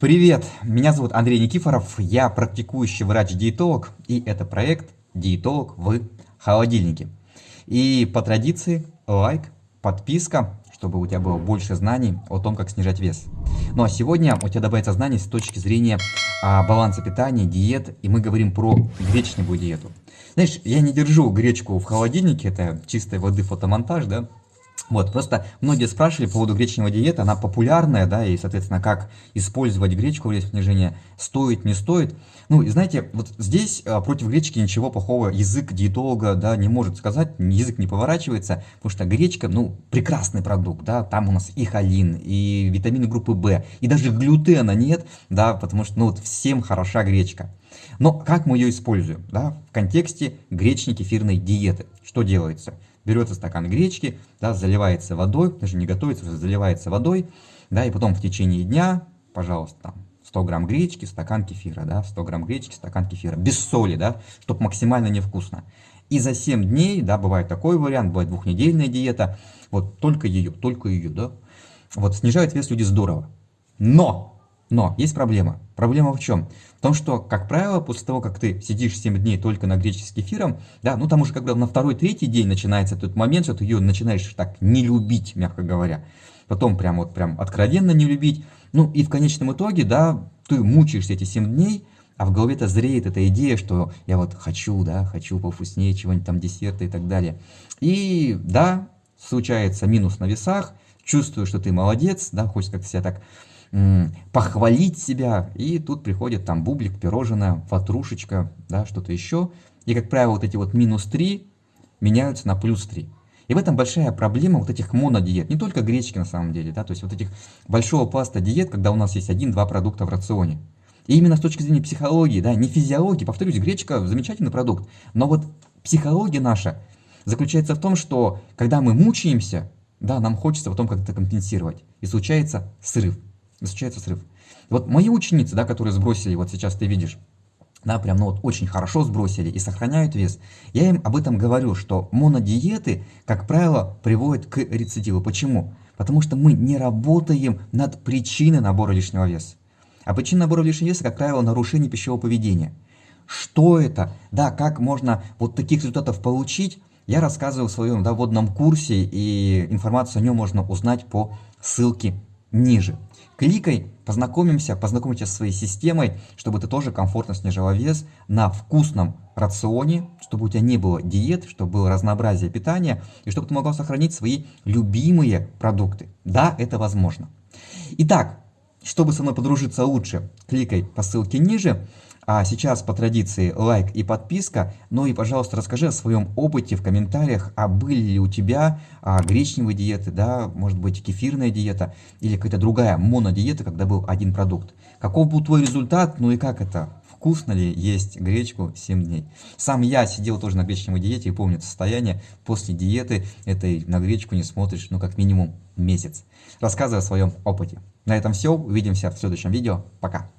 Привет, меня зовут Андрей Никифоров, я практикующий врач-диетолог, и это проект «Диетолог в холодильнике». И по традиции лайк, подписка, чтобы у тебя было больше знаний о том, как снижать вес. Ну а сегодня у тебя добавится знаний с точки зрения а, баланса питания, диет, и мы говорим про гречневую диету. Знаешь, я не держу гречку в холодильнике, это чистой воды фотомонтаж, да, вот, просто многие спрашивали по поводу гречневой диеты, она популярная, да, и, соответственно, как использовать гречку для снижения, стоит, не стоит. Ну, и знаете, вот здесь а, против гречки ничего плохого язык диетолога, да, не может сказать, язык не поворачивается, потому что гречка, ну, прекрасный продукт, да, там у нас и холин, и витамины группы В, и даже глютена нет, да, потому что, ну, вот всем хороша гречка. Но как мы ее используем, да, в контексте гречнекефирной диеты, что делается? Берется стакан гречки, да, заливается водой, даже не готовится, уже заливается водой, да, и потом в течение дня, пожалуйста, там, 100 грамм гречки, стакан кефира, да, 100 грамм гречки, стакан кефира, без соли, да, чтобы максимально невкусно. И за 7 дней, да, бывает такой вариант, бывает двухнедельная диета, вот только ее, только ее, да, вот снижают вес люди здорово. Но но есть проблема. Проблема в чем? В том, что, как правило, после того, как ты сидишь 7 дней только на гречке с кефиром, да, ну там уже когда на второй-третий день начинается тот момент, что ты ее начинаешь так не любить, мягко говоря. Потом прям вот прям откровенно не любить. Ну и в конечном итоге, да, ты мучаешься эти 7 дней, а в голове-то зреет эта идея, что я вот хочу, да, хочу повкуснее чего-нибудь там, десерта и так далее. И да, случается минус на весах, чувствую, что ты молодец, да, хочешь как-то себя так похвалить себя, и тут приходит там бублик, пирожное, ватрушечка, да, что-то еще. И, как правило, вот эти вот минус 3 меняются на плюс 3. И в этом большая проблема вот этих монодиет, не только гречки на самом деле, да, то есть вот этих большого пласта диет, когда у нас есть один-два продукта в рационе. И именно с точки зрения психологии, да, не физиологии, повторюсь, гречка замечательный продукт, но вот психология наша заключается в том, что когда мы мучаемся, да, нам хочется потом как-то компенсировать, и случается срыв случается срыв. Вот мои ученицы, да, которые сбросили, вот сейчас ты видишь, да, прям, ну вот очень хорошо сбросили и сохраняют вес, я им об этом говорю, что монодиеты, как правило, приводят к рецидиву. Почему? Потому что мы не работаем над причиной набора лишнего веса. А причина набора лишнего веса, как правило, нарушение пищевого поведения. Что это? Да, как можно вот таких результатов получить? Я рассказываю в своем да, вводном курсе, и информацию о нем можно узнать по ссылке ниже. Кликай, познакомимся, познакомимся со своей системой, чтобы ты тоже комфортно снижала вес на вкусном рационе, чтобы у тебя не было диет, чтобы было разнообразие питания, и чтобы ты могла сохранить свои любимые продукты. Да, это возможно. Итак, чтобы со мной подружиться лучше, кликай по ссылке ниже. А сейчас по традиции лайк и подписка. Ну и, пожалуйста, расскажи о своем опыте в комментариях, а были ли у тебя а, гречневые диеты, да, может быть кефирная диета или какая-то другая монодиета, когда был один продукт. Каков был твой результат, ну и как это? Вкусно ли есть гречку 7 дней? Сам я сидел тоже на гречневой диете и помню это состояние. После диеты этой на гречку не смотришь, ну как минимум месяц. Рассказывай о своем опыте. На этом все. Увидимся в следующем видео. Пока.